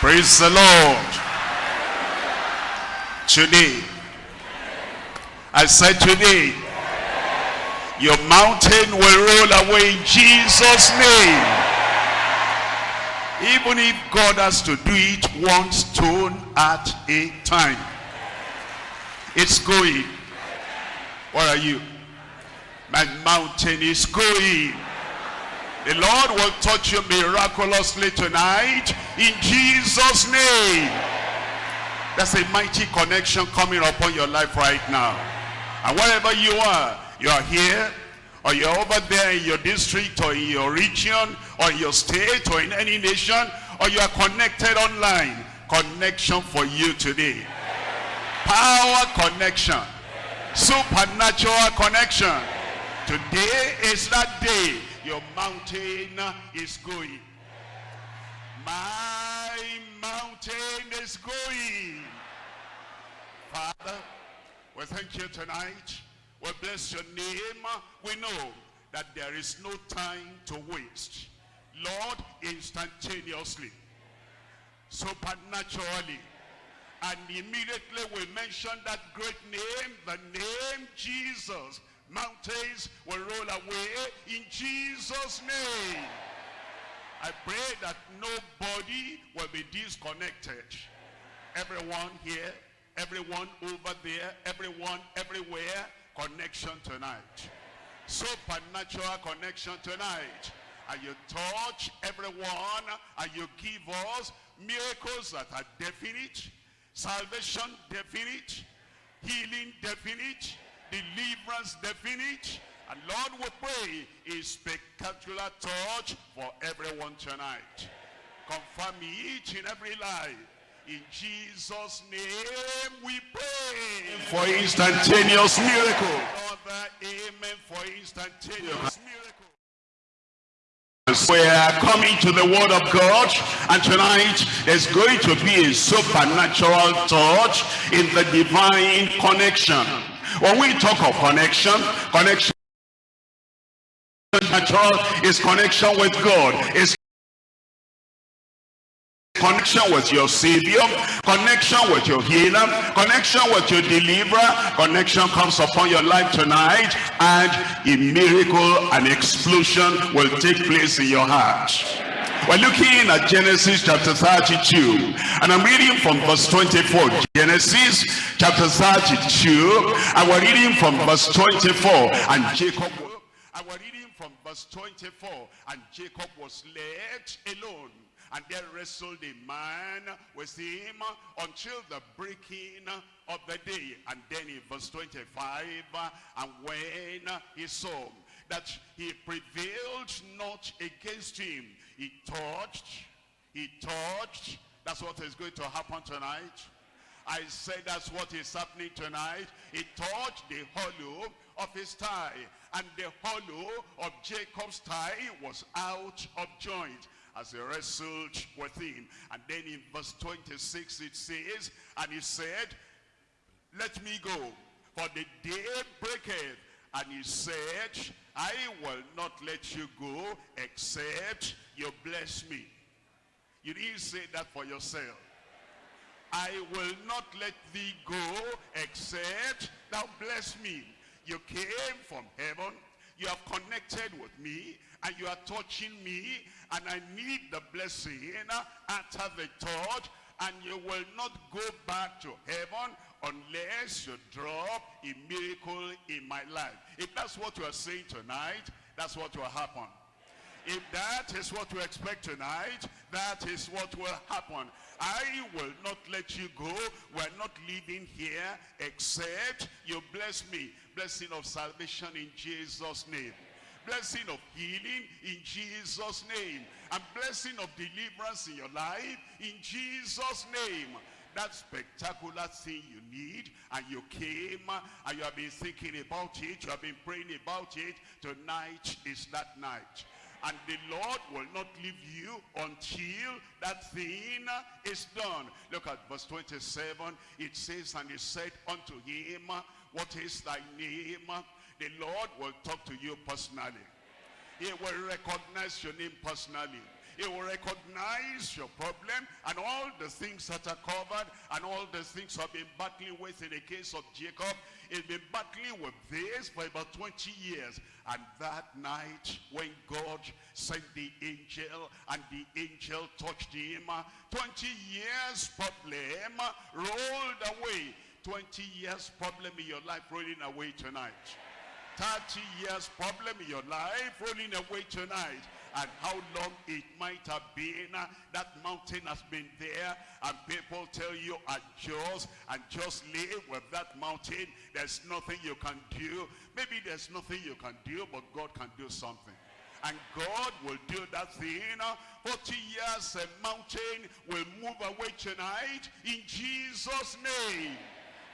Praise the Lord. Today, I said today, your mountain will roll away in Jesus' name. Even if God has to do it one stone at a time. It's going. What are you? My mountain is going. The Lord will touch you miraculously tonight in Jesus' name. There's a mighty connection coming upon your life right now. And wherever you are, you are here, or you're over there in your district, or in your region, or your state, or in any nation, or you are connected online. Connection for you today. Power connection. Supernatural connection. Today is that day your mountain is going. My mountain is going. Father, we thank you tonight. We bless your name. We know that there is no time to waste. Lord, instantaneously, supernaturally, and immediately we mention that great name, the name Jesus. Mountains will roll away in Jesus' name. I pray that nobody will be disconnected. Everyone here, everyone over there, everyone everywhere, connection tonight. Supernatural connection tonight. And you touch everyone and you give us miracles that are definite, salvation definite, healing definite, deliverance definite. And Lord, we pray a spectacular touch for everyone tonight. Confirm each in every life. In Jesus' name we pray. For instantaneous miracle. Father, amen for instantaneous miracle. We are coming to the word of God and tonight there's going to be a supernatural touch in the divine connection. When we talk of connection, connection is connection with God. Is connection with your savior connection with your healer connection with your deliverer connection comes upon your life tonight and a miracle an explosion will take place in your heart we're looking at Genesis chapter 32 and I'm reading from verse 24 Genesis chapter 32 and we're reading from verse 24 and Jacob and we're reading from verse 24 and Jacob was left alone and there wrestled a man with him until the breaking of the day. And then in verse 25, and when he saw that he prevailed not against him, he touched, he touched. That's what is going to happen tonight. I said that's what is happening tonight. He touched the hollow of his thigh, and the hollow of Jacob's thigh was out of joint as he wrestled with him. And then in verse 26 it says, And he said, Let me go, for the day breaketh. And he said, I will not let you go except you bless me. You didn't say that for yourself. I will not let thee go except thou bless me. You came from heaven. You have connected with me and you are touching me and I need the blessing after the touch and you will not go back to heaven unless you drop a miracle in my life. If that's what you are saying tonight, that's what will happen. If that is what you expect tonight, that is what will happen. I will not let you go. We're not leaving here except you bless me. Blessing of salvation in Jesus' name blessing of healing in Jesus' name. And blessing of deliverance in your life in Jesus' name. That spectacular thing you need and you came and you have been thinking about it, you have been praying about it. Tonight is that night. And the Lord will not leave you until that thing is done. Look at verse 27. It says, And he said unto him, What is thy name? the Lord will talk to you personally. He will recognize your name personally. He will recognize your problem and all the things that are covered and all the things I've been battling with in the case of Jacob. He's been battling with this for about 20 years. And that night when God sent the angel and the angel touched him, 20 years problem rolled away. 20 years problem in your life rolling away tonight. 30 years problem in your life rolling away tonight and how long it might have been uh, that mountain has been there. And people tell you adjust and just live with that mountain. There's nothing you can do. Maybe there's nothing you can do but God can do something. And God will do that thing. 40 years a mountain will move away tonight in Jesus name.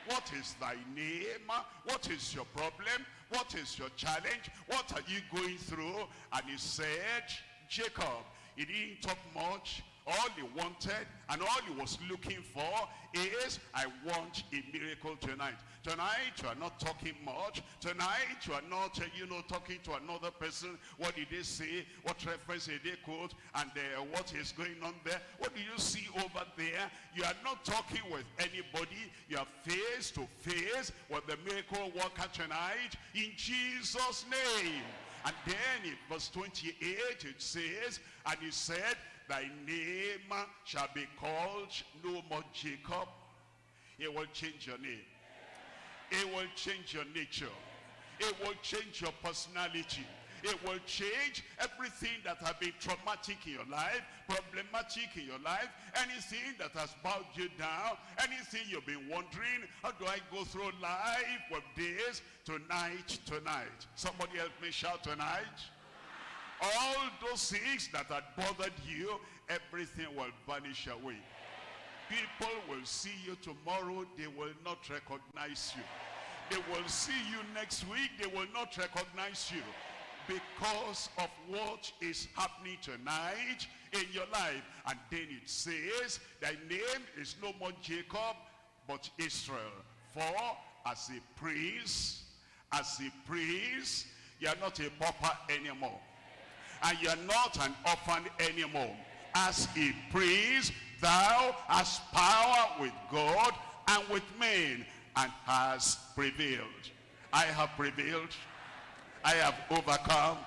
What is thy name? What is your problem? What is your challenge? What are you going through? And he said, Jacob. He didn't talk much. All he wanted and all he was looking for is, I want a miracle tonight. Tonight, you are not talking much. Tonight, you are not, uh, you know, talking to another person. What did they say? What reference did they quote? And uh, what is going on there? What do you see over there? You are not talking with anybody. You are face to face with the miracle worker tonight in Jesus' name. And then in verse 28 it says, and he said, thy name shall be called no more Jacob. It will change your name. It will change your nature. It will change your personality. It will change everything that has been traumatic in your life, problematic in your life, anything that has bowed you down, anything you've been wondering, how do I go through life with this? Tonight, tonight. Somebody help me shout tonight. All those things that had bothered you, everything will vanish away. People will see you tomorrow, they will not recognize you. They will see you next week, they will not recognize you because of what is happening tonight in your life. And then it says, thy name is no more Jacob, but Israel. For as a priest, as a priest, you are not a pauper anymore. And you are not an orphan anymore. As a priest, thou hast power with God and with men, and has prevailed. I have prevailed I have overcome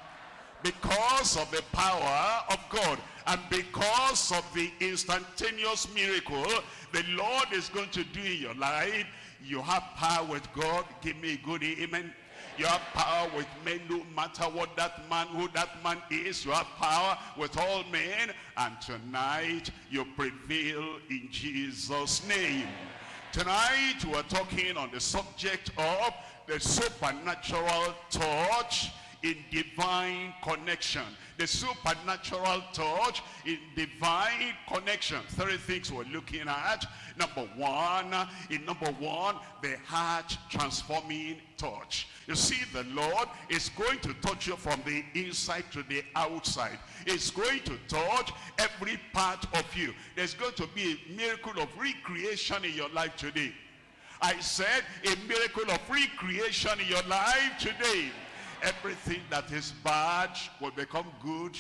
because of the power of God and because of the instantaneous miracle the Lord is going to do in your life you have power with God give me a good amen you have power with men no matter what that man who that man is you have power with all men. And tonight you prevail in Jesus name. Tonight we are talking on the subject of the supernatural touch in divine connection the supernatural touch in divine connection. Three things we're looking at. Number one in number one the heart transforming touch. You see the lord is going to touch you from the inside to the outside. It's going to touch every part of you. There's going to be a miracle of recreation in your life today. I said a miracle of recreation in your life today. Everything that is bad will become good.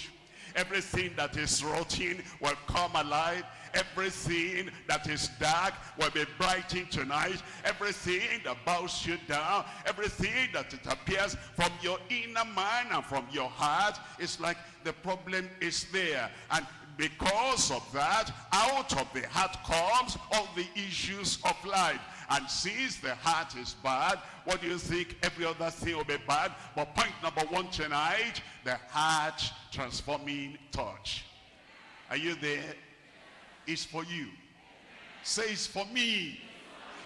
Everything that is rotten will come alive. Everything that is dark will be brightened tonight. Everything that bows you down, everything that it appears from your inner man and from your heart, it's like the problem is there. And because of that, out of the heart comes all the issues of life and since the heart is bad, what do you think? Every other thing will be bad. But point number one tonight, the heart transforming touch. Are you there? It's for you. Say it's for me.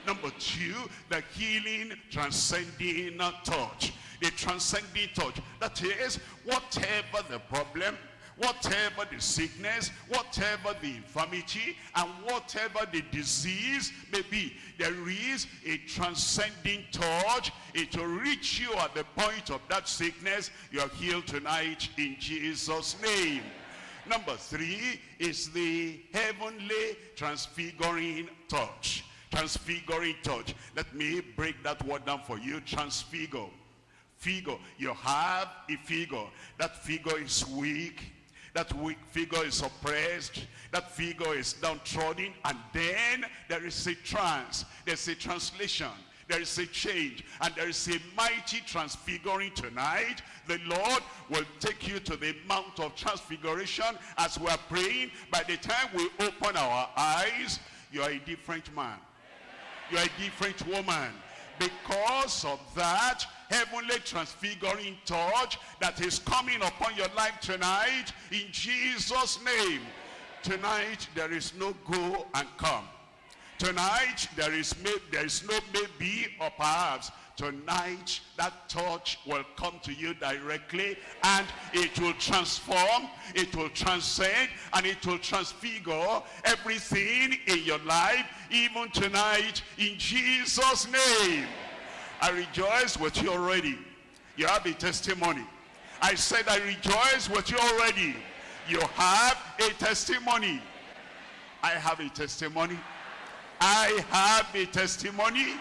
Number two, the healing transcending touch. The transcending touch. That is, whatever the problem, whatever the sickness, whatever the infirmity, and whatever the disease may be, there is a transcending touch. It will reach you at the point of that sickness. You are healed tonight in Jesus' name. Number three is the heavenly transfiguring touch. Transfiguring touch. Let me break that word down for you. Transfigure. Figure. You have a figure. That figure is weak That weak figure is oppressed. That figure is downtrodden. And then there is a trance. There's a translation. There is a change. And there is a mighty transfiguring tonight. The Lord will take you to the Mount of Transfiguration as we are praying. By the time we open our eyes, you are a different man. You are a different woman. Because of that, heavenly transfiguring touch that is coming upon your life tonight in Jesus name. Tonight there is no go and come. Tonight there is there is no maybe or perhaps. Tonight that touch will come to you directly and it will transform it will transcend and it will transfigure everything in your life even tonight in jesus name I rejoice with you already. You have a testimony. I said I rejoice with you already. You have a testimony. I have a testimony. I have a testimony.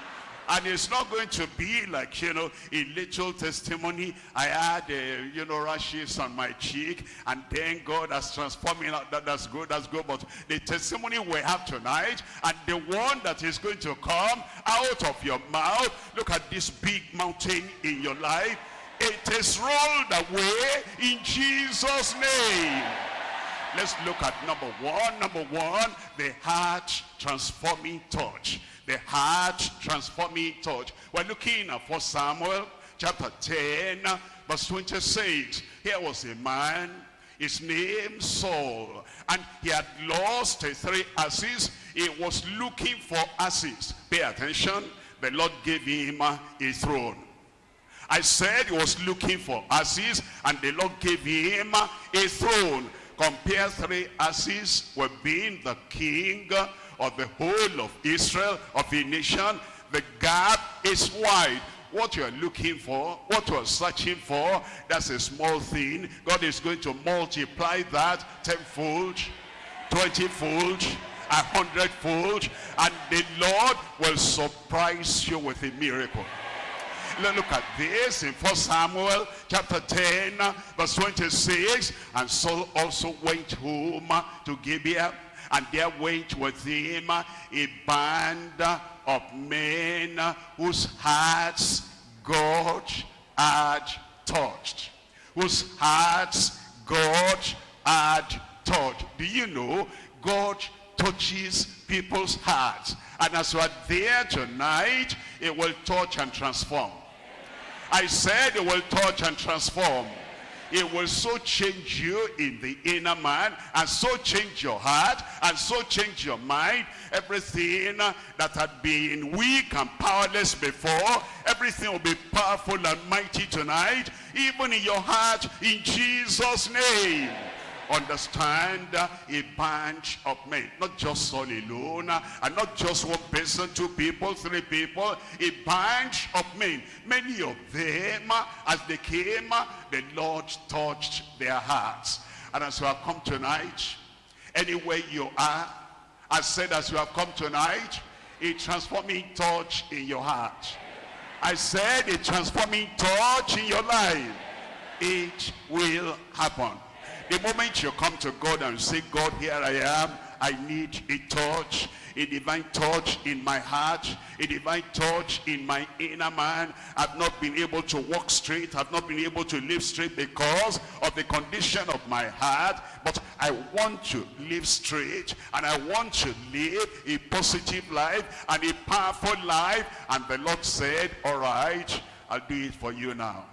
And it's not going to be like, you know, a little testimony. I had, uh, you know, rashes on my cheek. And then God has transformed me. That, that's good, that's good. But the testimony we have tonight and the one that is going to come out of your mouth. Look at this big mountain in your life. It is rolled away in Jesus' name. Let's look at number one. Number one, the heart transforming touch the heart transforming touch. We're looking at 1 Samuel chapter 10 verse 26. Here was a man, his name Saul, and he had lost three asses. He was looking for asses. Pay attention, the Lord gave him a throne. I said he was looking for asses and the Lord gave him a throne. Compare three asses with being the king of the whole of Israel, of the nation, the gap is wide. What you are looking for, what you are searching for, that's a small thing. God is going to multiply that tenfold, twentyfold, a hundredfold, and the Lord will surprise you with a miracle. Look at this in 1 Samuel chapter 10, verse 26. And Saul also went home to Gibeah and there went with him a band of men whose hearts God had touched. Whose hearts God had touched. Do you know God touches people's hearts? And as you are there tonight, it will touch and transform. I said it will touch and transform. It will so change you in the inner man and so change your heart and so change your mind. Everything that had been weak and powerless before, everything will be powerful and mighty tonight, even in your heart, in Jesus' name understand a bunch of men. Not just Saul alone and not just one person two people three people a bunch of men. Many of them as they came the Lord touched their hearts. And as you have come tonight anywhere you are I said as you have come tonight a transforming touch in your heart. I said a transforming touch in your life. It will happen the moment you come to God and say, God, here I am, I need a touch, a divine touch in my heart, a divine touch in my inner man. I've not been able to walk straight. I've not been able to live straight because of the condition of my heart. But I want to live straight and I want to live a positive life and a powerful life. And the Lord said, all right, I'll do it for you now.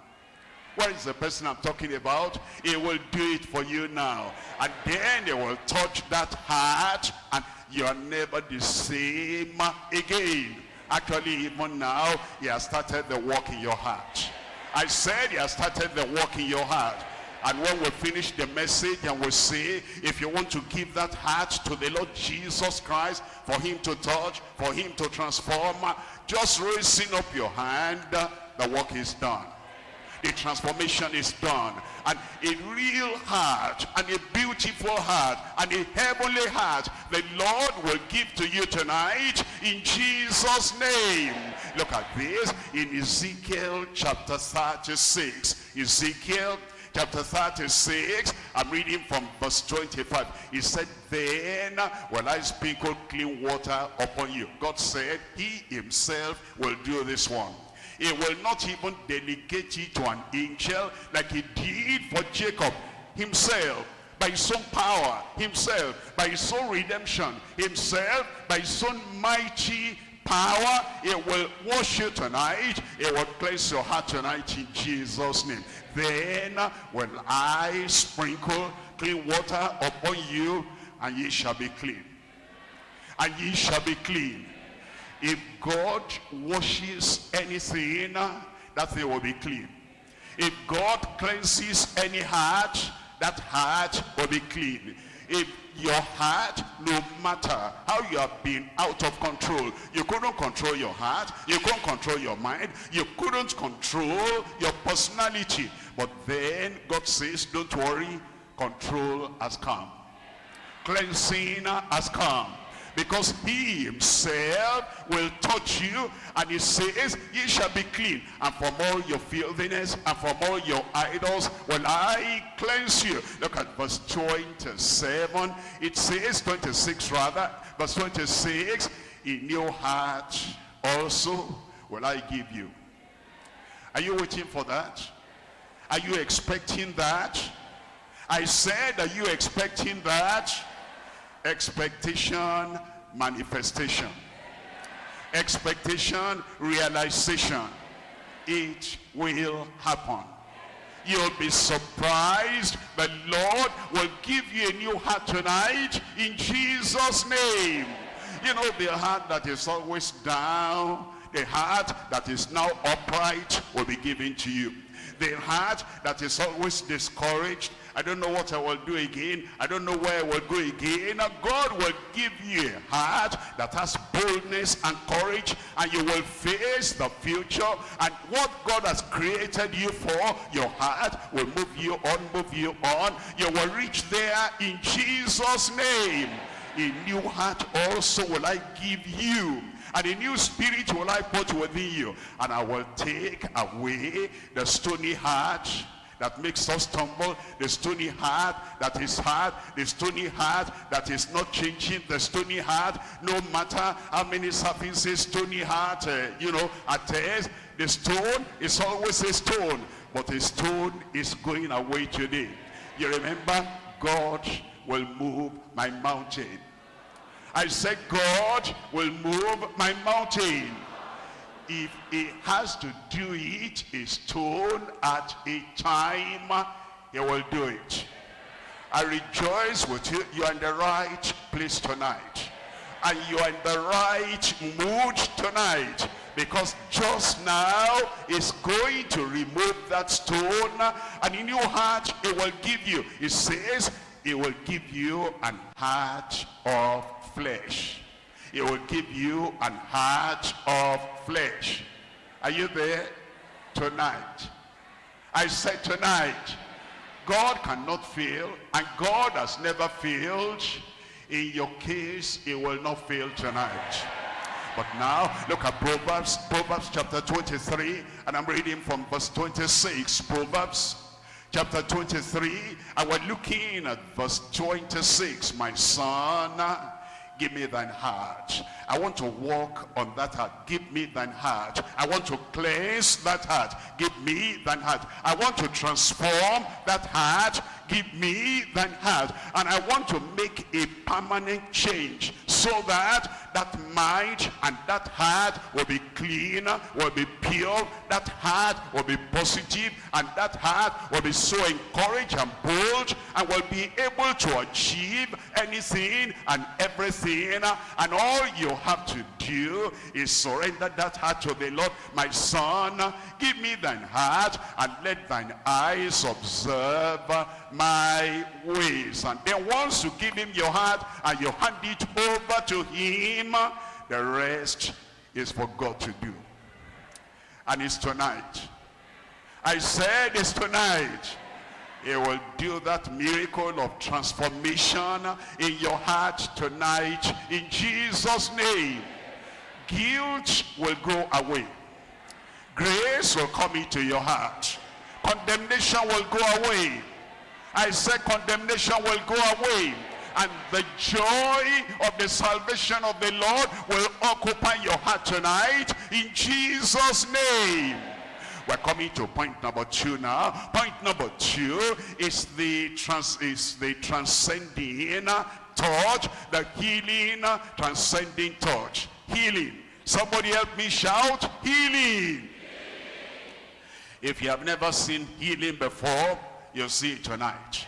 Where is the person I'm talking about? He will do it for you now. And then he will touch that heart and you are never the same again. Actually, even now, he has started the work in your heart. I said he has started the work in your heart. And when we finish the message and we say, if you want to give that heart to the Lord Jesus Christ, for him to touch, for him to transform, just raising up your hand, the work is done the transformation is done. And a real heart, and a beautiful heart, and a heavenly heart, the Lord will give to you tonight in Jesus' name. Look at this in Ezekiel chapter 36. Ezekiel chapter 36, I'm reading from verse 25. He said, then will I sprinkle clean water upon you. God said he himself will do this one. He will not even delegate it to an angel like he did for Jacob himself by his own power himself by his own redemption himself by his own mighty power. It will wash you tonight. It will cleanse your heart tonight in jesus name. Then will i sprinkle clean water upon you and ye shall be clean. And ye shall be clean if god washes anything that thing will be clean. If god cleanses any heart that heart will be clean. If your heart no matter how you have been out of control you couldn't control your heart you couldn't control your mind you couldn't control your personality. But then god says don't worry control has come. Cleansing has come because he himself will touch you and he says ye shall be clean. And from all your filthiness and from all your idols will i cleanse you. Look at verse 27 it says 26 rather verse 26 in your heart also will i give you. Are you waiting for that? Are you expecting that? I said are you expecting that expectation manifestation. Expectation realization. It will happen. You'll be surprised. The lord will give you a new heart tonight in jesus name. You know the heart that is always down the heart that is now upright will be given to you the heart that is always discouraged I don't know what I will do again. I don't know where I will go again. God will give you a heart that has boldness and courage and you will face the future and what God has created you for, your heart will move you on, move you on. You will reach there in Jesus' name. A new heart also will I give you and a new spirit will I put within you and I will take away the stony heart that makes us stumble, the stony heart that is hard, the stony heart that is not changing, the stony heart, no matter how many surfaces stony heart, uh, you know, attest, the stone is always a stone, but the stone is going away today. You remember, God will move my mountain. I said, God will move my mountain. If he has to do it a stone at a time he will do it. I rejoice with you. You're in the right place tonight. And you're in the right mood tonight. Because just now is going to remove that stone. And in your heart it will give you. It says it will give you an heart of flesh he will give you an heart of flesh. Are you there? Tonight. I said tonight. God cannot fail and God has never failed. In your case, he will not fail tonight. But now, look at Proverbs, Proverbs chapter 23, and I'm reading from verse 26. Proverbs chapter 23, and we're looking at verse 26. My son, give me thine heart. I want to walk on that heart. Give me thine heart. I want to cleanse that heart. Give me thine heart. I want to transform that heart. Give me thine heart. And I want to make a permanent change so that that mind and that heart will be clean, will be pure, that heart will be positive, and that heart will be so encouraged and bold, and will be able to achieve anything and everything. And all you have to do is surrender that heart to the Lord. My son, give me thine heart, and let thine eyes observe my ways. And then once you give him your heart, and you hand it over to him, the rest is for God to do. And it's tonight. I said it's tonight. He will do that miracle of transformation in your heart tonight in Jesus' name. Guilt will go away. Grace will come into your heart condemnation will go away. I said condemnation will go away. And the joy of the salvation of the Lord will occupy your heart tonight in Jesus' name. We're coming to point number two now. Point number two is the trans is the transcending touch, the healing, transcending touch. Healing. Somebody help me shout, healing. If you have never seen healing before, you'll see it tonight.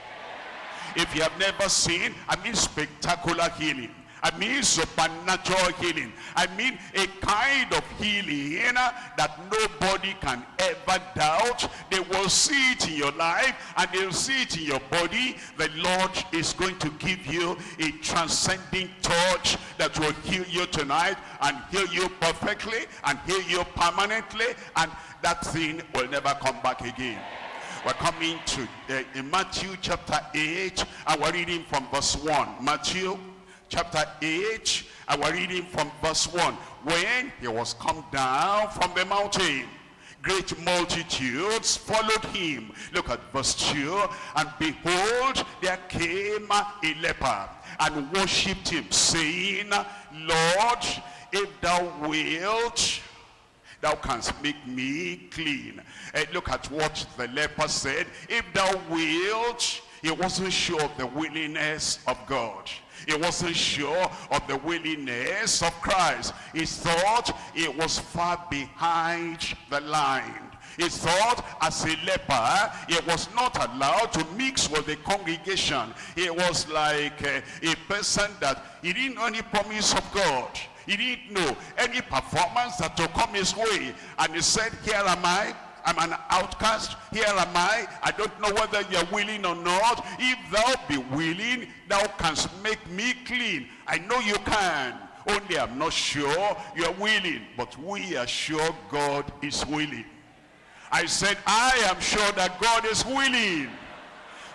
If you have never seen, I mean spectacular healing. I mean supernatural healing. I mean a kind of healing that nobody can ever doubt. They will see it in your life and they'll see it in your body. The Lord is going to give you a transcending touch that will heal you tonight and heal you perfectly and heal you permanently and that thing will never come back again. We're coming to in Matthew chapter 8 and we're reading from verse 1. Matthew chapter 8 and we're reading from verse 1 when he was come down from the mountain great multitudes followed him. Look at verse 2 and behold there came a leper and worshipped him saying lord if thou wilt thou canst make me clean. And look at what the leper said. If thou wilt he wasn't sure of the willingness of god he wasn't sure of the willingness of Christ. He thought it was far behind the line. He thought as a leper, he was not allowed to mix with the congregation. He was like a, a person that he didn't know any promise of God. He didn't know any performance that to come his way. And he said, here am I, I'm an outcast. Here am I. I don't know whether you're willing or not. If thou be willing, thou canst make me clean. I know you can. Only I'm not sure you're willing. But we are sure God is willing. I said, I am sure that God is willing.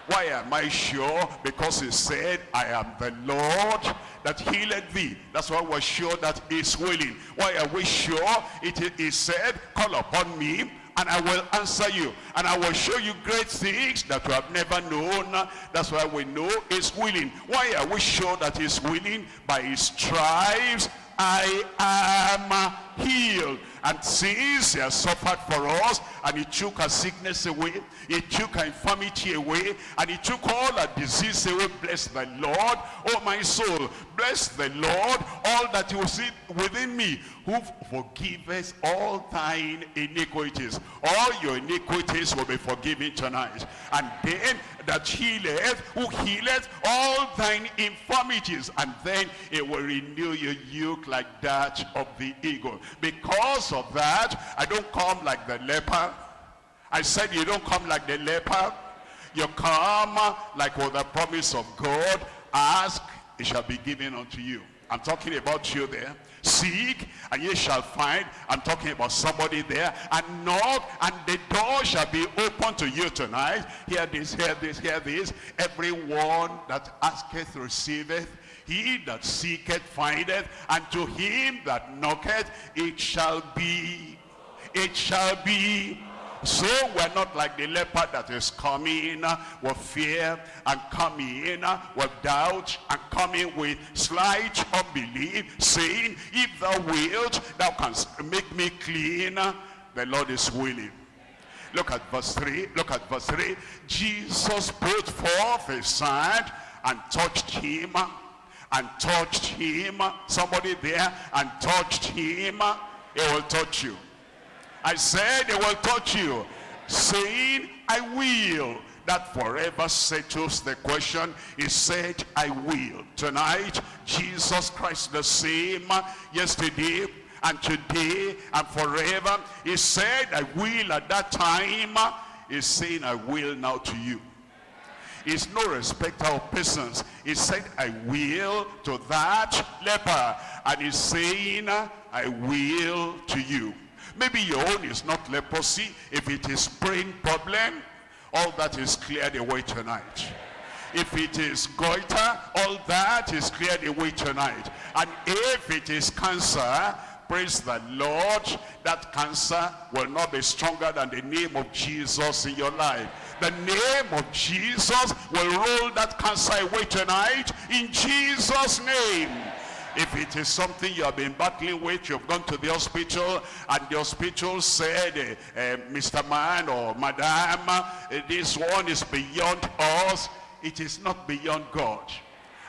Why am I sure? Because he said, I am the Lord that healed thee. That's why we're sure that he's willing. Why are we sure? It is said, call upon me and I will answer you. And I will show you great things that you have never known. That's why we know he's willing. Why are we sure that he's willing? By his stripes I am healed. And since he has suffered for us, and he took our sickness away, he took our infirmity away, and he took all our disease away, bless the Lord, oh my soul, bless the Lord, all that you see within me, who forgiveth all thine iniquities. All your iniquities will be forgiven tonight. And then that healeth, who healeth all thine infirmities. And then it will renew your yoke like that of the eagle. Because of that, I don't come like the leper. I said you don't come like the leper. You come like with the promise of God. Ask, it shall be given unto you. I'm talking about you there. Seek, and ye shall find. I'm talking about somebody there. And knock, and the door shall be open to you tonight. Hear this, hear this, hear this. Everyone that asketh receiveth. He that seeketh findeth. And to him that knocketh, it shall be. It shall be so we're not like the leper that is coming uh, with fear and coming uh, with doubt and coming with slight unbelief, saying, if thou wilt, thou canst make me clean. The Lord is willing. Look at verse 3. Look at verse 3. Jesus put forth his hand and touched him and touched him. Somebody there and touched him. He will touch you. I said they will touch you, saying, I will. That forever settles the question. He said, I will. Tonight, Jesus Christ the same yesterday and today and forever. He said, I will at that time. He's saying, I will now to you. He's no respecter of persons. He said, I will to that leper. And he's saying, I will to you. Maybe your own is not leprosy. If it is brain problem, all that is cleared away tonight. If it is goiter, all that is cleared away tonight. And if it is cancer, praise the Lord, that cancer will not be stronger than the name of Jesus in your life. The name of Jesus will roll that cancer away tonight in Jesus' name. If it is something you have been battling with, you've gone to the hospital and the hospital said, uh, uh, Mr. Man or Madam, uh, this one is beyond us. It is not beyond God.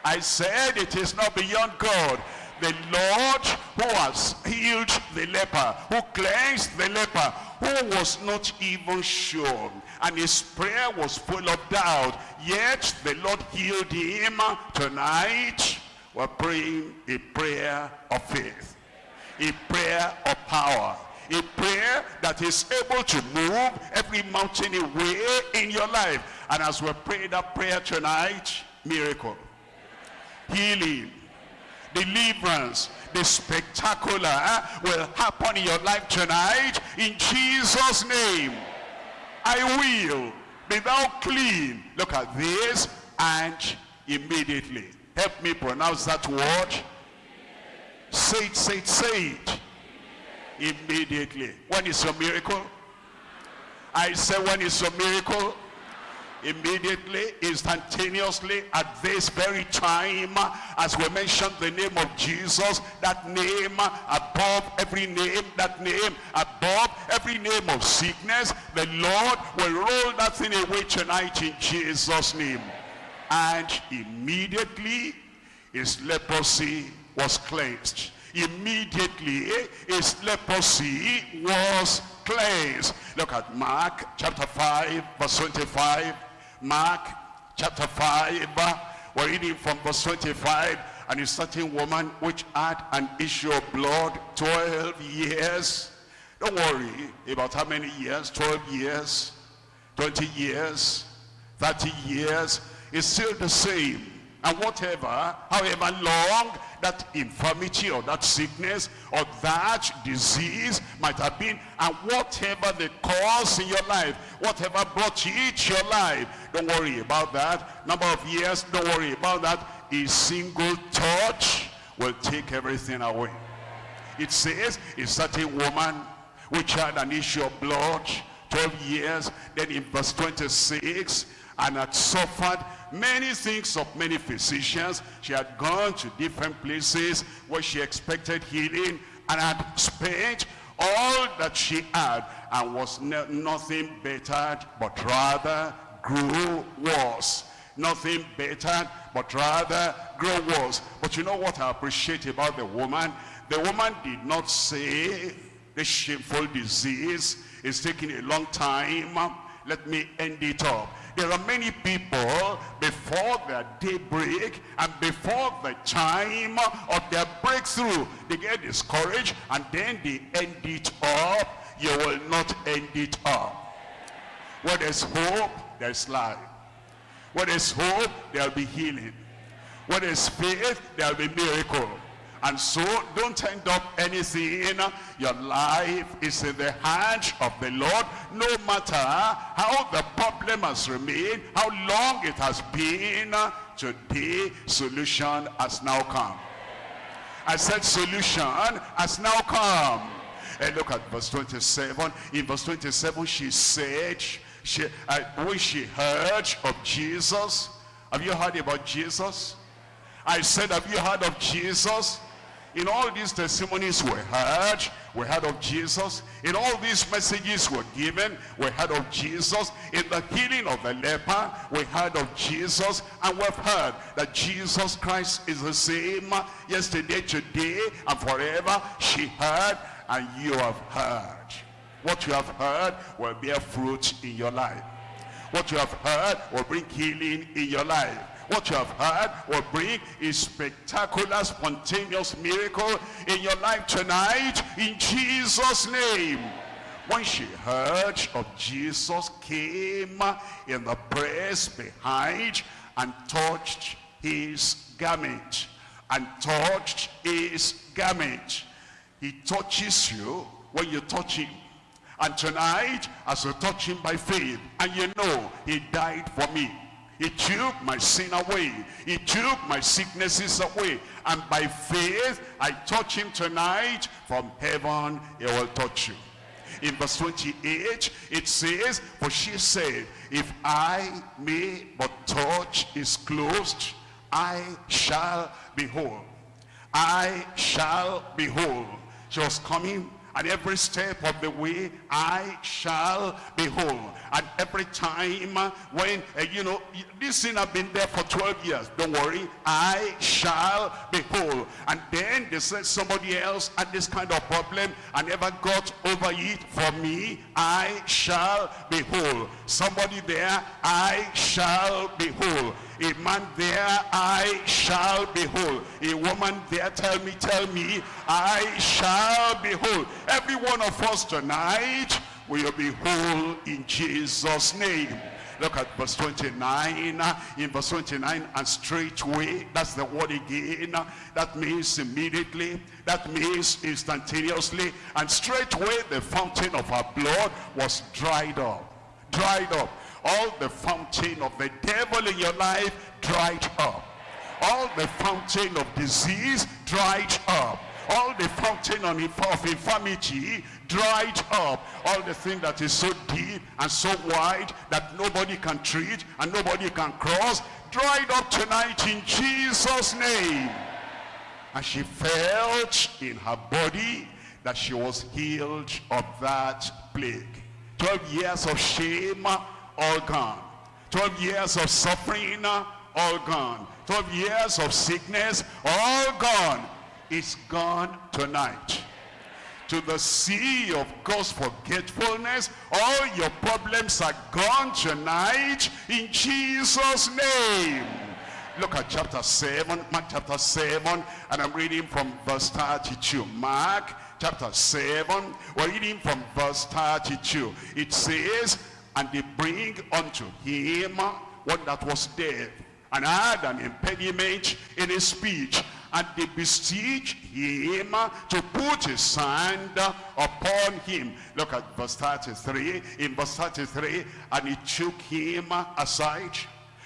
I said it is not beyond God. The Lord who has healed the leper, who cleansed the leper, who was not even sure. And his prayer was full of doubt. Yet the Lord healed him tonight we're praying a prayer of faith, a prayer of power, a prayer that is able to move every mountain away in your life. And as we pray that prayer tonight, miracle, healing, deliverance, the spectacular will happen in your life tonight in Jesus' name. I will be thou clean. Look at this and immediately Help me pronounce that word. Say it, say it, say it. Immediately. When is your miracle? I say when is your miracle? Immediately, instantaneously, at this very time, as we mentioned the name of Jesus, that name above every name, that name above every name of sickness, the Lord will roll that thing away tonight in Jesus' name and immediately his leprosy was cleansed. Immediately eh, his leprosy was cleansed. Look at Mark chapter 5 verse 25. Mark chapter 5 uh, we're reading from verse 25 and a certain woman which had an issue of blood 12 years don't worry about how many years 12 years 20 years 30 years is still the same. And whatever, however long that infirmity or that sickness or that disease might have been, and whatever the cause in your life, whatever brought you into your life, don't worry about that. Number of years, don't worry about that. A single touch will take everything away. It says, a certain woman which had an issue of blood, 12 years, then in verse 26, and had suffered many things of many physicians. She had gone to different places where she expected healing and had spent all that she had and was nothing better but rather grew worse. Nothing better but rather grew worse. But you know what I appreciate about the woman? The woman did not say the shameful disease is taking a long time. Let me end it up. There are many people before their daybreak and before the time of their breakthrough, they get discouraged and then they end it up. You will not end it up. Where there's hope, there's life. Where there's hope, there'll be healing. Where there's faith, there'll be miracle. And so don't end up anything. Your life is in the hands of the Lord. No matter how the problem has remained, how long it has been, today solution has now come. I said solution has now come. And look at verse 27. In verse 27 she said, she, uh, when she heard of Jesus, have you heard about Jesus? I said, have you heard of Jesus? In all these testimonies we heard, we heard of Jesus. In all these messages were given, we heard of Jesus. In the healing of the leper, we heard of Jesus. And we've heard that Jesus Christ is the same yesterday, today, and forever. She heard, and you have heard. What you have heard will bear fruit in your life. What you have heard will bring healing in your life. What you have heard will bring a spectacular, spontaneous miracle in your life tonight in Jesus' name. When she heard of Jesus, came in the press behind and touched his garment. And touched his garment. He touches you when you touch him. And tonight, as you touch him by faith, and you know he died for me, He took my sin away. He took my sicknesses away. And by faith, I touch him tonight. From heaven, he will touch you. In verse 28, it says, For she said, If I may but touch his clothes, I shall be whole. I shall be whole. She was coming and every step of the way I shall be whole. And every time when, uh, you know, this sin have been there for 12 years, don't worry, I shall be whole. And then they said somebody else had this kind of problem and never got over it. For me, I shall be whole. Somebody there, I shall be whole. A man there, I shall behold. A woman there, tell me, tell me, I shall behold. Every one of us tonight will be whole in Jesus' name. Look at verse 29. In verse 29, and straightway, that's the word again. That means immediately. That means instantaneously. And straightway, the fountain of our blood was dried up. Dried up all the fountain of the devil in your life dried up. All the fountain of disease dried up. All the fountain of infirmity dried up. All the thing that is so deep and so wide that nobody can treat and nobody can cross dried up tonight in jesus name. And she felt in her body that she was healed of that plague. 12 years of shame all gone. 12 years of suffering, all gone. 12 years of sickness, all gone. It's gone tonight. To the sea of God's forgetfulness, all your problems are gone tonight in Jesus' name. Look at chapter 7, Mark chapter 7, and I'm reading from verse 32. Mark chapter 7, we're reading from verse 32. It says, and they bring unto him one that was dead and had an impediment in his speech and they beseech him to put his hand upon him. Look at verse 33 in verse 33 and he took him aside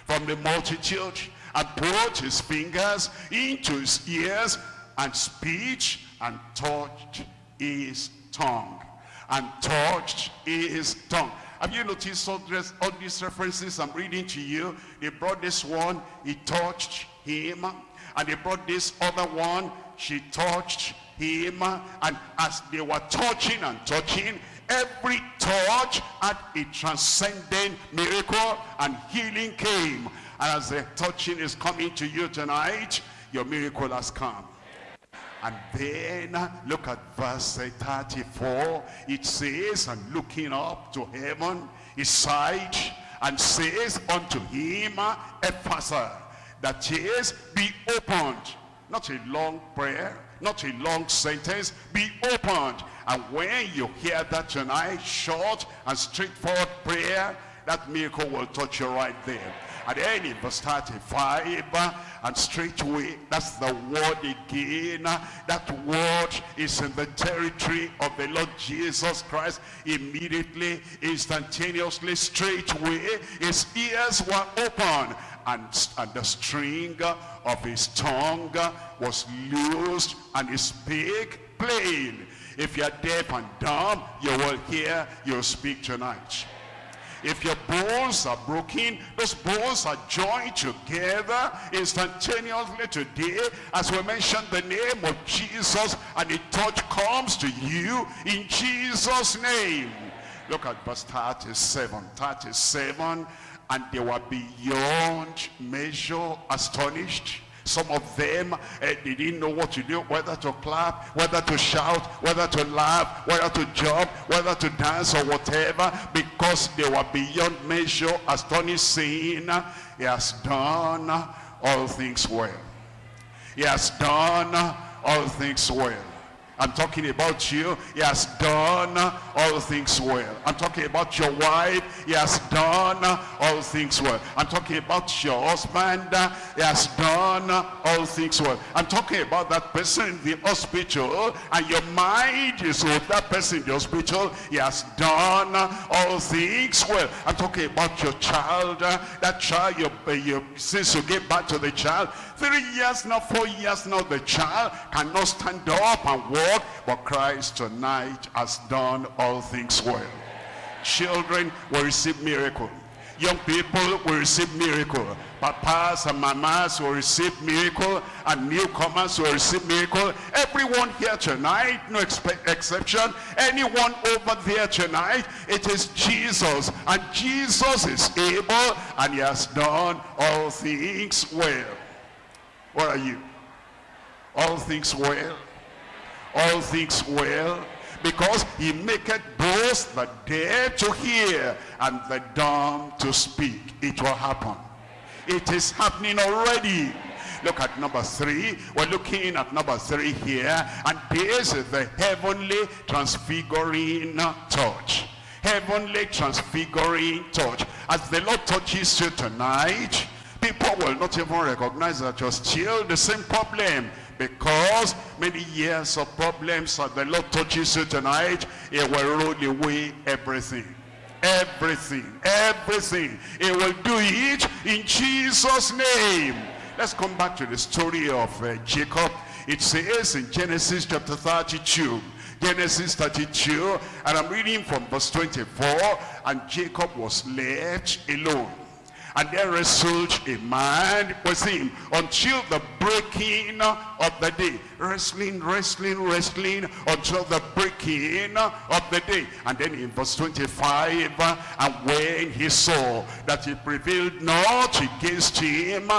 from the multitude and put his fingers into his ears and speech and touched his tongue and touched his tongue have you noticed all, this, all these references I'm reading to you? They brought this one, he touched him. And they brought this other one, she touched him. And as they were touching and touching, every touch had a transcendent miracle and healing came. And as the touching is coming to you tonight, your miracle has come. And then look at verse 34. It says, and looking up to heaven, he sighed and says unto him, Ephphatha, that is, be opened. Not a long prayer, not a long sentence, be opened. And when you hear that tonight, short and straightforward prayer, that miracle will touch you right there. And then in verse 35, and straightway, that's the word again. That word is in the territory of the Lord Jesus Christ. Immediately, instantaneously, straightway, his ears were open. And, and the string of his tongue was loosed and he spake plain. If you're deaf and dumb, you will hear, you'll speak tonight. If your bones are broken, those bones are joined together instantaneously today as we mention the name of Jesus and a touch comes to you in Jesus' name. Look at verse 37. 37. And they were beyond measure astonished some of them, uh, they didn't know what to do, whether to clap, whether to shout, whether to laugh, whether to jump, whether to dance or whatever, because they were beyond measure, astonished, saying, He has done all things well. He has done all things well. I'm talking about you. He has done all things well. I'm talking about your wife. He has done all things well. I'm talking about your husband. He has done all things well. I'm talking about that person in the hospital and your mind is with that person in the hospital. He has done all things well. I'm talking about your child. That child, you, you, since you gave back to the child, three years now, four years now, the child cannot stand up and walk. But Christ tonight has done all things well. Children will receive miracle. Young people will receive miracle. Papas and mamas will receive miracle. And newcomers will receive miracle. Everyone here tonight, no exception. Anyone over there tonight, it is Jesus. And Jesus is able and he has done all things well. What are you? All things well. All things well because he maketh both the dead to hear and the dumb to speak. It will happen. It is happening already. Look at number three. We're looking at number three here. And this is the heavenly transfiguring touch. Heavenly transfiguring touch. As the Lord touches you tonight, people will not even recognize that you're still the same problem because many years of problems that the Lord touches you tonight, it will roll away everything. Everything, everything. It will do it in Jesus' name. Let's come back to the story of uh, Jacob. It says in Genesis chapter 32, Genesis 32, and I'm reading from verse 24, and Jacob was left alone and there wrestled a man with him until the breaking of the day. Wrestling, wrestling, wrestling until the breaking of the day. And then in verse 25, and when he saw that he prevailed not against him,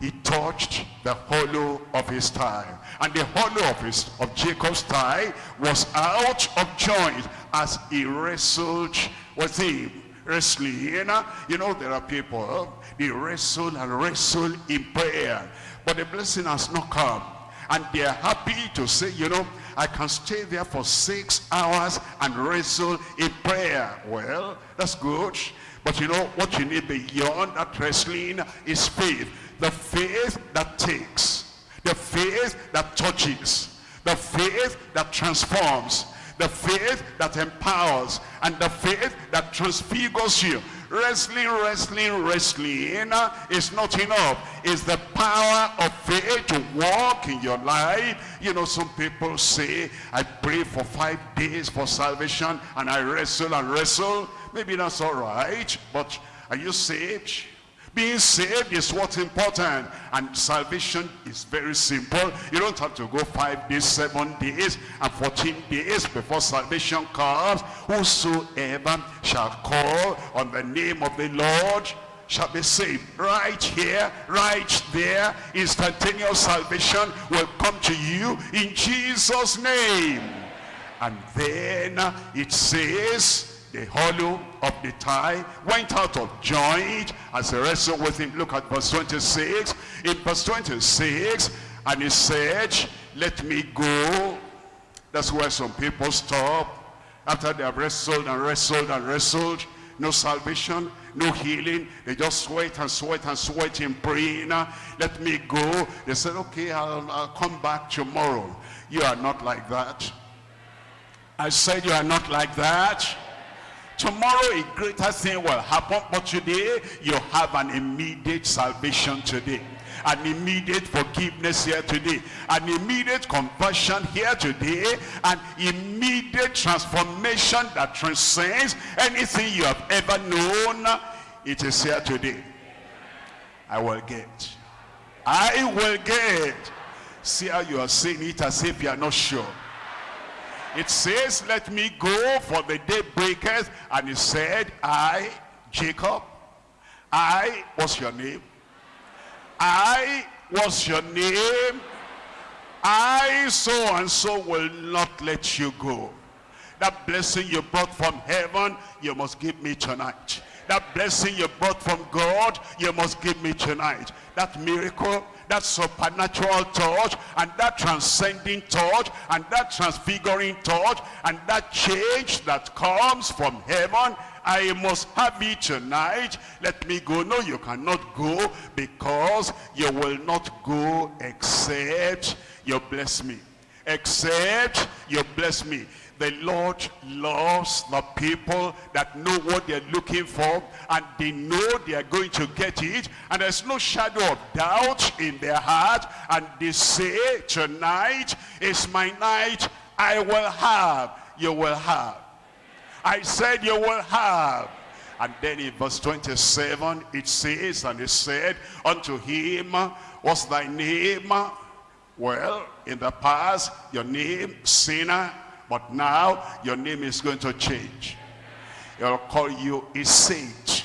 he touched the hollow of his thigh. And the hollow of, his, of Jacob's thigh was out of joint as he wrestled with him wrestling. You know, there are people, they wrestle and wrestle in prayer. But the blessing has not come. And they're happy to say, you know, I can stay there for six hours and wrestle in prayer. Well, that's good. But you know, what you need beyond that wrestling is faith. The faith that takes. The faith that touches. The faith that transforms the faith that empowers and the faith that transfigures you. Wrestling wrestling wrestling is not enough. It's the power of faith to walk in your life. You know some people say i pray for five days for salvation and i wrestle and wrestle. Maybe that's all right but are you saved being saved is what's important. And salvation is very simple. You don't have to go five days, seven days, and 14 days before salvation comes. Whosoever shall call on the name of the Lord shall be saved. Right here, right there, instantaneous salvation will come to you in Jesus' name. And then it says, the hollow of the thigh went out of joint as he wrestled with him. Look at verse 26. In verse 26, and he said, let me go. That's where some people stop. After they have wrestled and wrestled and wrestled, no salvation, no healing. They just sweat and sweat and sweat in praying. Let me go. They said, okay, I'll, I'll come back tomorrow. You are not like that. I said you are not like that. Tomorrow a greater thing will happen, but today you have an immediate salvation today. An immediate forgiveness here today. An immediate conversion here today. An immediate transformation that transcends anything you have ever known. It is here today. I will get. I will get. See how you are saying it as if you are not sure it says, let me go for the day breaketh. And he said, I, Jacob, I, what's your name? I, what's your name? I, so and so will not let you go. That blessing you brought from heaven, you must give me tonight. That blessing you brought from God, you must give me tonight. That miracle, that supernatural touch and that transcending touch and that transfiguring touch and that change that comes from heaven I must have it tonight. Let me go. No, you cannot go because you will not go except you bless me. Except you bless me. The Lord loves the people that know what they're looking for and they know they are going to get it and there's no shadow of doubt in their heart and they say tonight is my night. I will have. You will have. I said you will have. And then in verse 27 it says and it said unto him what's thy name well in the past your name sinner but now, your name is going to change. He'll call you a sage.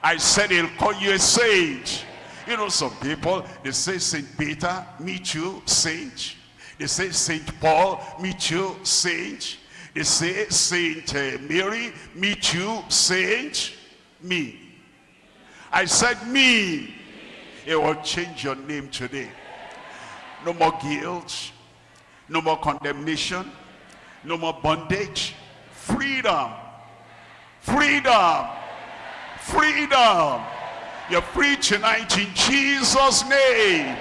I said he'll call you a sage. You know, some people, they say Saint Peter, meet you, sage. They say Saint Paul, meet you, sage. They say Saint uh, Mary, meet you, sage. Me. I said me. It will change your name today. No more guilt. No more condemnation. No more bondage. Freedom. Freedom. Freedom. You're free tonight in Jesus' name.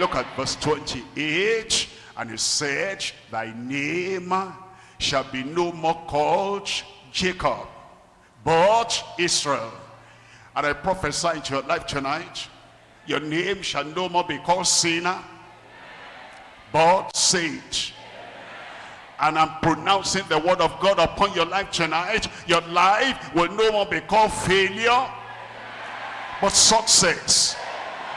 Look at verse 28. And he said, Thy name shall be no more called Jacob, but Israel. And I prophesy into your life tonight, your name shall no more be called sinner, but saint and I'm pronouncing the word of God upon your life tonight, your life will no more be called failure, but success.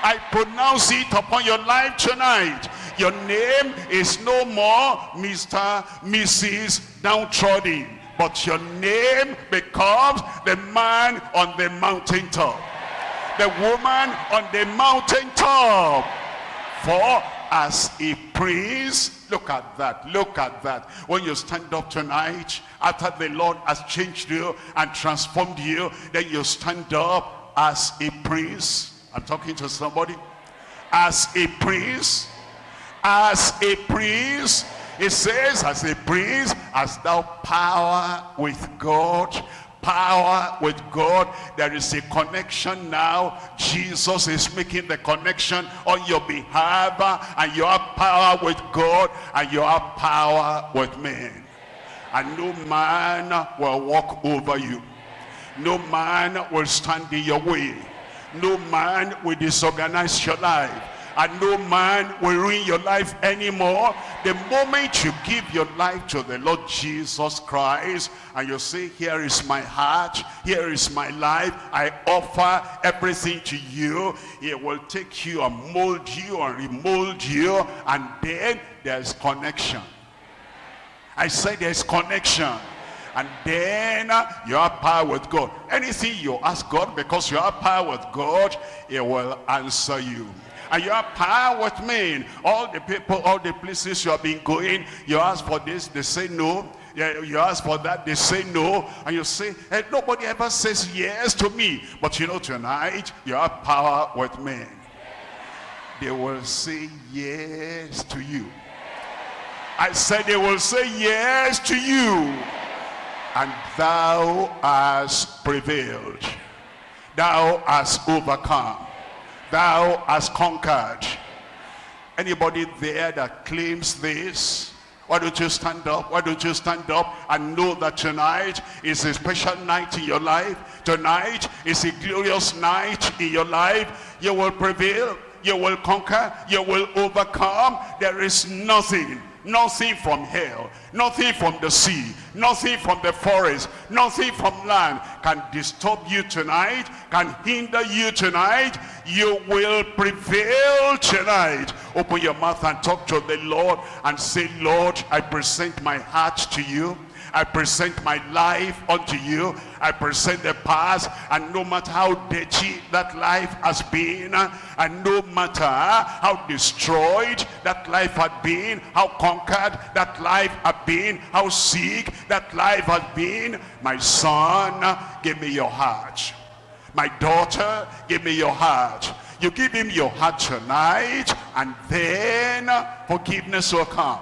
I pronounce it upon your life tonight. Your name is no more Mr. Mrs. Downtrodden, but your name becomes the man on the mountaintop, the woman on the mountaintop. For as a prince. Look at that. Look at that. When you stand up tonight, after the Lord has changed you and transformed you, then you stand up as a prince. I'm talking to somebody. As a prince. As a prince. It says, as a prince, as thou power with God power with God. There is a connection now. Jesus is making the connection on your behalf. And you have power with God and you have power with men. And no man will walk over you. No man will stand in your way. No man will disorganize your life and no man will ruin your life anymore. The moment you give your life to the Lord Jesus Christ and you say, here is my heart, here is my life, I offer everything to you, he will take you and mold you and remold you and then there's connection. I say there's connection and then you have power with God. Anything you ask God because you have power with God, he will answer you and you have power with men. All the people, all the places you have been going, you ask for this, they say no. You ask for that, they say no. And you say, hey, nobody ever says yes to me. But you know, tonight, you have power with men. They will say yes to you. I said they will say yes to you. And thou hast prevailed. Thou hast overcome thou hast conquered. Anybody there that claims this? Why don't you stand up? Why don't you stand up and know that tonight is a special night in your life? Tonight is a glorious night in your life. You will prevail. You will conquer. You will overcome. There is nothing nothing from hell, nothing from the sea, nothing from the forest, nothing from land can disturb you tonight, can hinder you tonight. You will prevail tonight. Open your mouth and talk to the Lord and say, Lord, I present my heart to you. I present my life unto you. I present the past, and no matter how dirty that life has been, and no matter how destroyed that life had been, how conquered that life had been, how sick that life had been, my son, give me your heart. My daughter, give me your heart. You give him your heart tonight, and then forgiveness will come.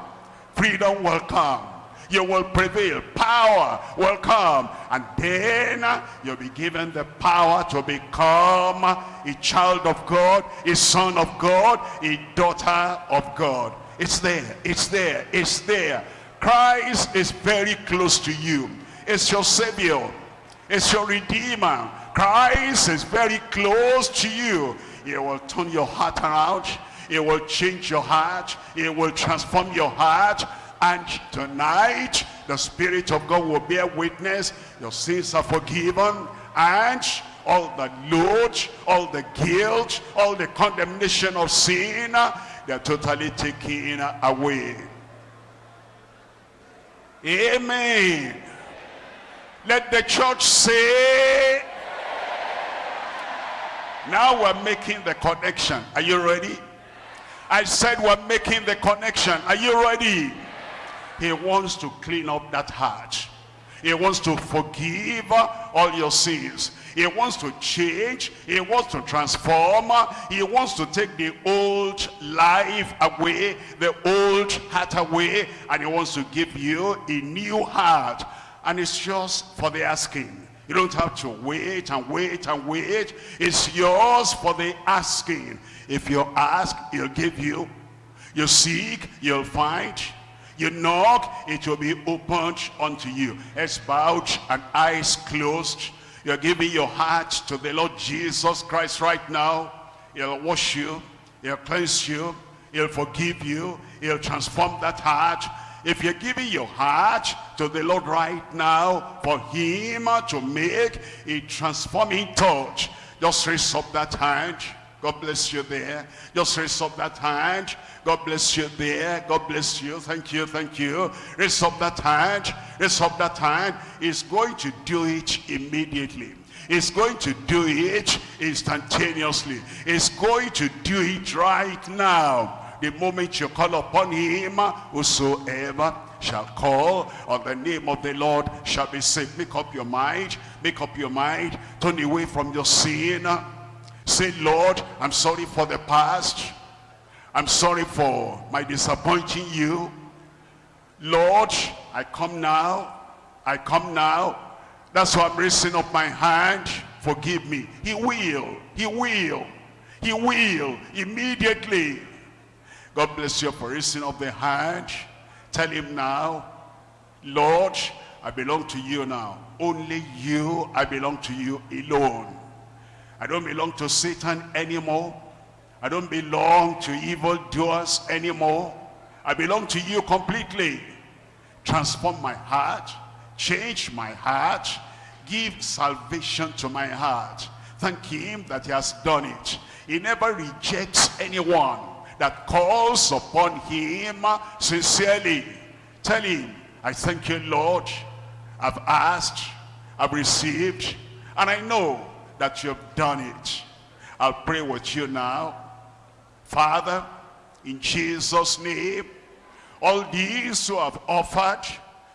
Freedom will come You will prevail. Power will come. And then you'll be given the power to become a child of God, a son of God, a daughter of God. It's there. It's there. It's there. Christ is very close to you. It's your Savior. It's your Redeemer. Christ is very close to you. He will turn your heart around. It will change your heart. It will transform your heart. And tonight, the Spirit of God will bear witness. Your sins are forgiven. And all the load, all the guilt, all the condemnation of sin, they're totally taken away. Amen. Let the church say, now we're making the connection. Are you ready? I said we're making the connection. Are you ready? He wants to clean up that heart. He wants to forgive all your sins. He wants to change. He wants to transform. He wants to take the old life away, the old heart away, and he wants to give you a new heart. And it's just for the asking. You don't have to wait and wait and wait. It's yours for the asking. If you ask, he'll give you. You seek, you'll find. You knock, it will be opened unto you. Heads bowed and eyes closed. You're giving your heart to the Lord Jesus Christ right now. He'll wash you. He'll cleanse you. He'll forgive you. He'll transform that heart. If you're giving your heart to the Lord right now for him to make a transforming touch, just raise up that hand God bless you there. Just raise up that hand. God bless you there. God bless you. Thank you. Thank you. Raise up that hand. Raise up that hand. He's going to do it immediately. He's going to do it instantaneously. He's going to do it right now. The moment you call upon him, whosoever shall call on the name of the Lord shall be saved. Make up your mind. Make up your mind. Turn away from your sin Say, Lord, I'm sorry for the past. I'm sorry for my disappointing you. Lord, I come now. I come now. That's why I'm raising up my hand. Forgive me. He will. He will. He will. Immediately. God bless you for raising up the hand. Tell him now, Lord, I belong to you now. Only you, I belong to you alone. I don't belong to Satan anymore. I don't belong to evildoers anymore. I belong to you completely. Transform my heart. Change my heart. Give salvation to my heart. Thank him that he has done it. He never rejects anyone that calls upon him sincerely. Tell him, I thank you, Lord. I've asked, I've received, and I know that you've done it. I'll pray with you now. Father, in Jesus' name, all these who have offered,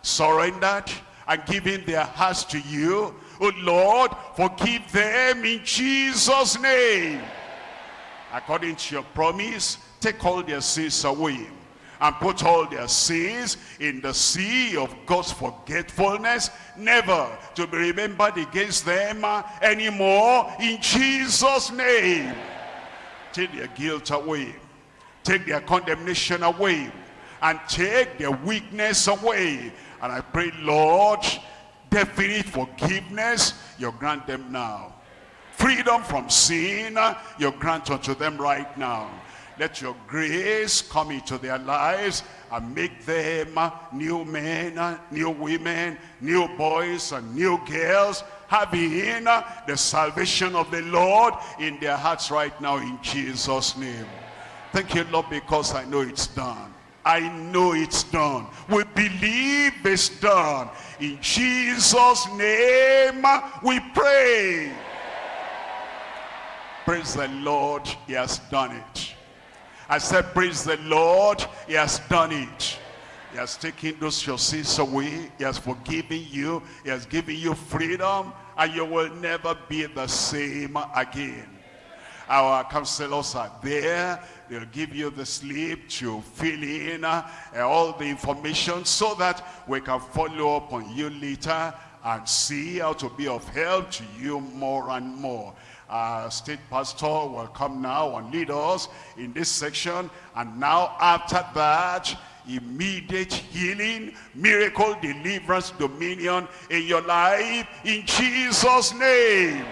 surrendered, and given their hearts to you, oh Lord, forgive them in Jesus' name. According to your promise, take all their sins away and put all their sins in the sea of God's forgetfulness, never to be remembered against them uh, anymore in Jesus' name. Take their guilt away, take their condemnation away, and take their weakness away. And I pray, Lord, definite forgiveness, you grant them now. Freedom from sin, you grant unto them right now let your grace come into their lives and make them new men, new women, new boys and new girls, having the salvation of the Lord in their hearts right now in Jesus' name. Thank you, Lord, because I know it's done. I know it's done. We believe it's done. In Jesus' name we pray. Praise the Lord, he has done it. I said, praise the Lord, he has done it. He has taken those your sins away. He has forgiven you. He has given you freedom. And you will never be the same again. Our counselors are there. They'll give you the slip to fill in uh, all the information so that we can follow up on you later and see how to be of help to you more and more. Our state pastor will come now and lead us in this section. And now after that, immediate healing, miracle, deliverance, dominion in your life in Jesus' name.